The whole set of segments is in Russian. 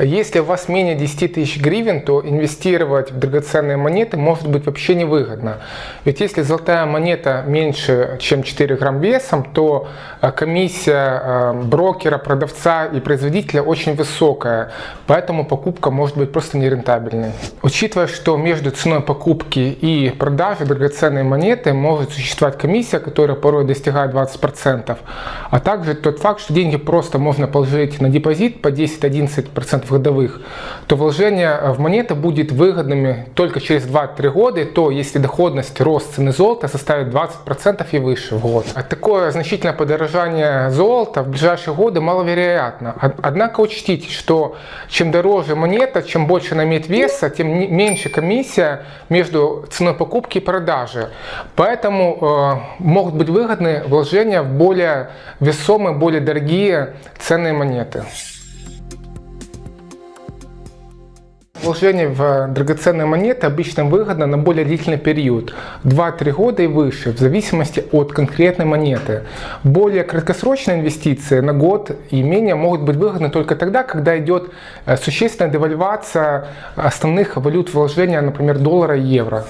Если у вас менее 10 тысяч гривен, то инвестировать в драгоценные монеты может быть вообще невыгодно. Ведь если золотая монета меньше, чем 4 грамм весом, то э, комиссия э, брокера, продавца и производителя очень высокая, поэтому покупка может быть просто нерентабельной. Учитывая, что между ценой покупки и продажи драгоценной монеты может существовать комиссия, которая порой достигает 20%, а также тот факт, что деньги просто можно положить на депозит по 10-11% годовых, то вложение в монеты будет выгодными только через 2-3 года, то если доходность, рост цены золота составит 20% и выше в год. А такое значительное подорожание золота в ближайшие годы маловероятно. Однако учтите, что чем дороже монета, чем больше она имеет веса, тем меньше комиссия между ценой покупки и продажи. Поэтому э, могут быть выгодны вложения в более весомые, более дорогие ценные монеты. Вложение в драгоценные монеты обычно выгодно на более длительный период, 2-3 года и выше, в зависимости от конкретной монеты. Более краткосрочные инвестиции на год и менее могут быть выгодны только тогда, когда идет э, существенная девальвация основных валют вложения, например, доллара и евро.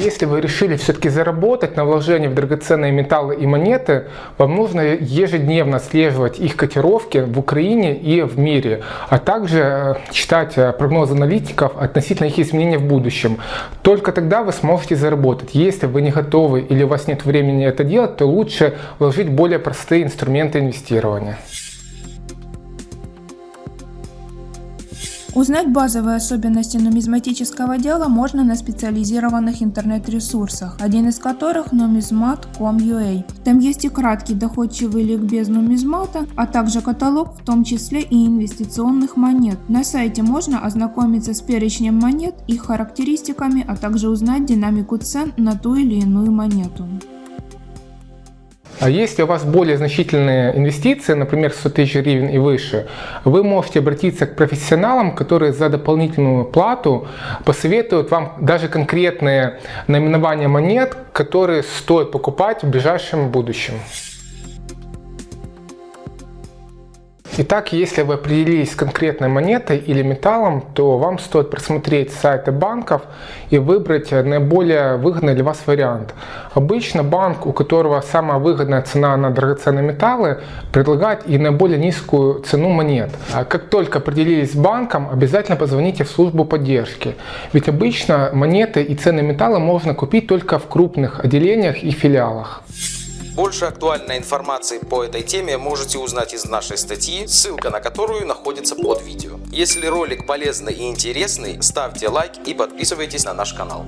Если вы решили все-таки заработать на вложении в драгоценные металлы и монеты, вам нужно ежедневно отслеживать их котировки в Украине и в мире, а также э, читать э, прогнозы аналитиков относительно их изменений в будущем. Только тогда вы сможете заработать. Если вы не готовы или у вас нет времени это делать, то лучше вложить более простые инструменты инвестирования. Узнать базовые особенности нумизматического дела можно на специализированных интернет-ресурсах, один из которых numismat.com.ua. Там есть и краткий доходчивый ликбез нумизмата, а также каталог, в том числе и инвестиционных монет. На сайте можно ознакомиться с перечнем монет, их характеристиками, а также узнать динамику цен на ту или иную монету. А если у вас более значительные инвестиции, например, 100 тысяч гривен и выше, вы можете обратиться к профессионалам, которые за дополнительную плату посоветуют вам даже конкретные наименования монет, которые стоит покупать в ближайшем будущем. Итак, если вы определились с конкретной монетой или металлом, то вам стоит просмотреть сайты банков и выбрать наиболее выгодный для вас вариант. Обычно банк, у которого самая выгодная цена на драгоценные металлы, предлагает и наиболее низкую цену монет. А как только определились с банком, обязательно позвоните в службу поддержки. Ведь обычно монеты и ценные металлы можно купить только в крупных отделениях и филиалах. Больше актуальной информации по этой теме можете узнать из нашей статьи, ссылка на которую находится под видео. Если ролик полезный и интересный, ставьте лайк и подписывайтесь на наш канал.